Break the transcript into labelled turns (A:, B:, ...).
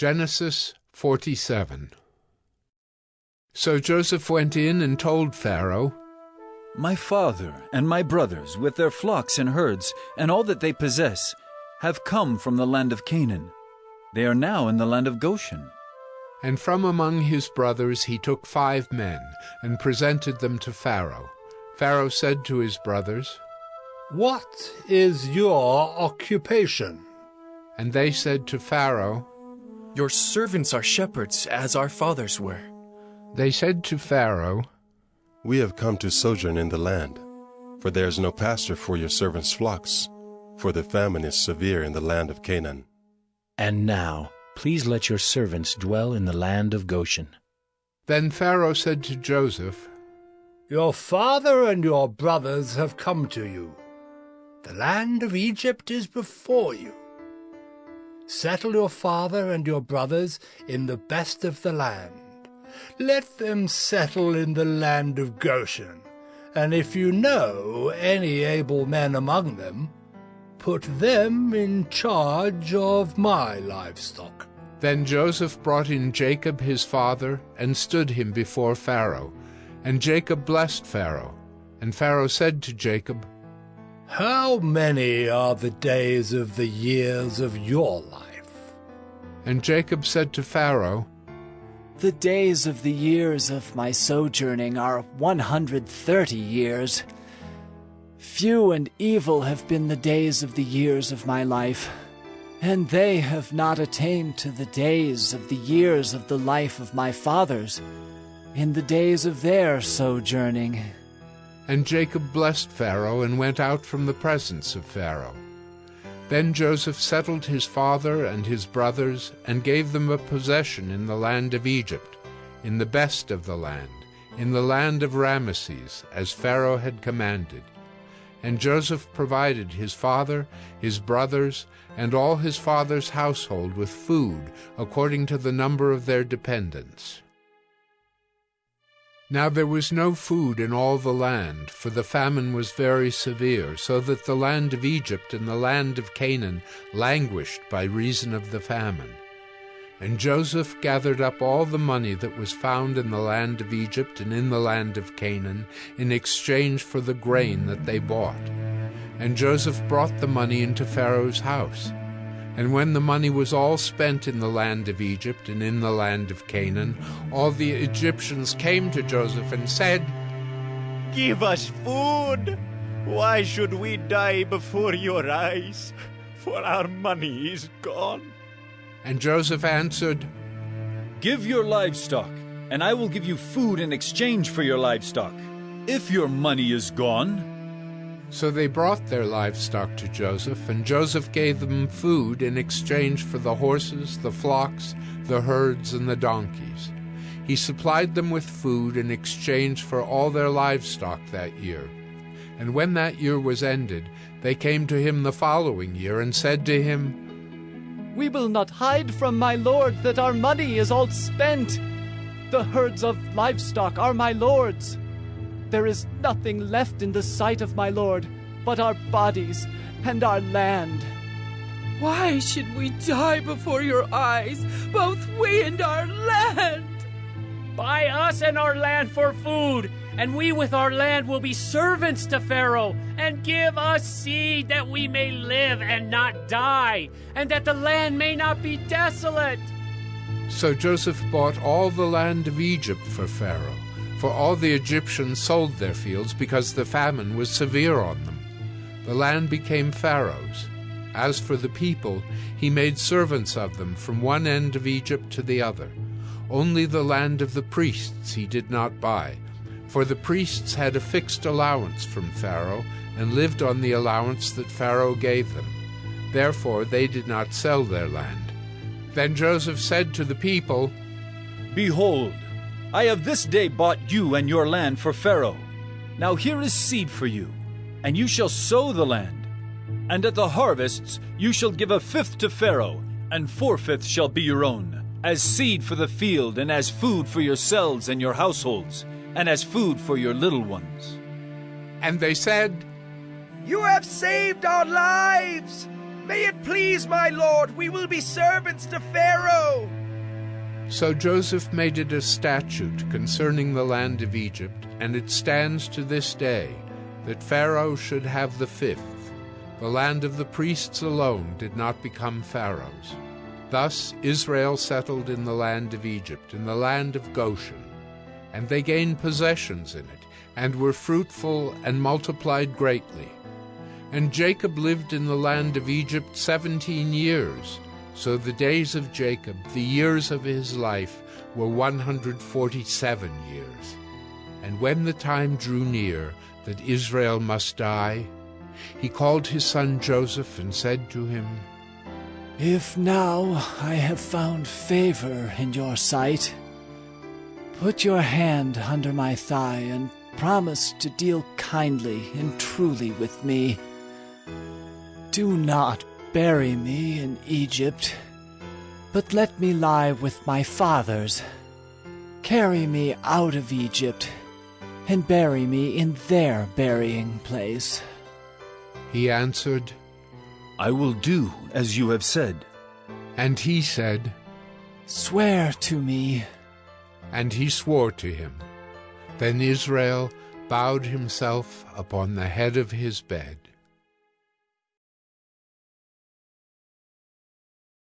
A: Genesis 47 So Joseph went in and told Pharaoh,
B: My father and my brothers, with their flocks and herds, and all that they possess, have come from the land of Canaan. They are now in the land of Goshen.
A: And from among his brothers he took five men, and presented them to Pharaoh. Pharaoh said to his brothers,
C: What is your occupation?
A: And they said to Pharaoh,
D: Your servants are shepherds, as our fathers were.
A: They said to Pharaoh,
E: We have come to sojourn in the land, for there is no pasture for your servants' flocks, for the famine is severe in the land of Canaan.
F: And now, please let your servants dwell in the land of Goshen.
A: Then Pharaoh said to Joseph,
C: Your father and your brothers have come to you. The land of Egypt is before you. Settle your father and your brothers in the best of the land. Let them settle in the land of Goshen, and if you know any able men among them, put them in charge of my livestock.
A: Then Joseph brought in Jacob his father, and stood him before Pharaoh. And Jacob blessed Pharaoh. And Pharaoh said to Jacob,
C: How many are the days of the years of your life?
A: And Jacob said to Pharaoh,
G: The days of the years of my sojourning are one hundred thirty years. Few and evil have been the days of the years of my life, and they have not attained to the days of the years of the life of my fathers, in the days of their sojourning.
A: And Jacob blessed Pharaoh and went out from the presence of Pharaoh. Then Joseph settled his father and his brothers, and gave them a possession in the land of Egypt, in the best of the land, in the land of Rameses, as Pharaoh had commanded. And Joseph provided his father, his brothers, and all his father's household with food according to the number of their dependents. Now there was no food in all the land, for the famine was very severe, so that the land of Egypt and the land of Canaan languished by reason of the famine. And Joseph gathered up all the money that was found in the land of Egypt and in the land of Canaan in exchange for the grain that they bought. And Joseph brought the money into Pharaoh's house. And when the money was all spent in the land of Egypt and in the land of Canaan, all the Egyptians came to Joseph and said,
H: Give us food! Why should we die before your eyes? For our money is gone.
A: And Joseph answered,
B: Give your livestock, and I will give you food in exchange for your livestock. If your money is gone,
A: so they brought their livestock to Joseph, and Joseph gave them food in exchange for the horses, the flocks, the herds, and the donkeys. He supplied them with food in exchange for all their livestock that year. And when that year was ended, they came to him the following year and said to him,
G: We will not hide from my lord that our money is all spent. The herds of livestock are my lord's. There is nothing left in the sight of my Lord but our bodies and our land.
I: Why should we die before your eyes, both we and our land?
J: Buy us and our land for food, and we with our land will be servants to Pharaoh, and give us seed that we may live and not die, and that the land may not be desolate.
A: So Joseph bought all the land of Egypt for Pharaoh for all the Egyptians sold their fields because the famine was severe on them. The land became Pharaoh's. As for the people, he made servants of them from one end of Egypt to the other. Only the land of the priests he did not buy, for the priests had a fixed allowance from Pharaoh and lived on the allowance that Pharaoh gave them. Therefore they did not sell their land. Then Joseph said to the people,
B: Behold, I have this day bought you and your land for Pharaoh. Now here is seed for you, and you shall sow the land. And at the harvests you shall give a fifth to Pharaoh, and four fifths shall be your own, as seed for the field, and as food for yourselves and your households, and as food for your little ones.
A: And they said,
K: You have saved our lives! May it please my lord, we will be servants to Pharaoh.
A: So Joseph made it a statute concerning the land of Egypt, and it stands to this day, that Pharaoh should have the fifth. The land of the priests alone did not become Pharaoh's. Thus Israel settled in the land of Egypt, in the land of Goshen. And they gained possessions in it, and were fruitful and multiplied greatly. And Jacob lived in the land of Egypt seventeen years. So the days of Jacob, the years of his life, were one hundred forty seven years. And when the time drew near that Israel must die, he called his son Joseph and said to him,
G: If now I have found favor in your sight, put your hand under my thigh and promise to deal kindly and truly with me. Do not bury me in Egypt, but let me lie with my fathers. Carry me out of Egypt, and bury me in their burying place.
A: He answered,
B: I will do as you have said.
A: And he said,
G: Swear to me.
A: And he swore to him. Then Israel bowed himself upon the head of his bed.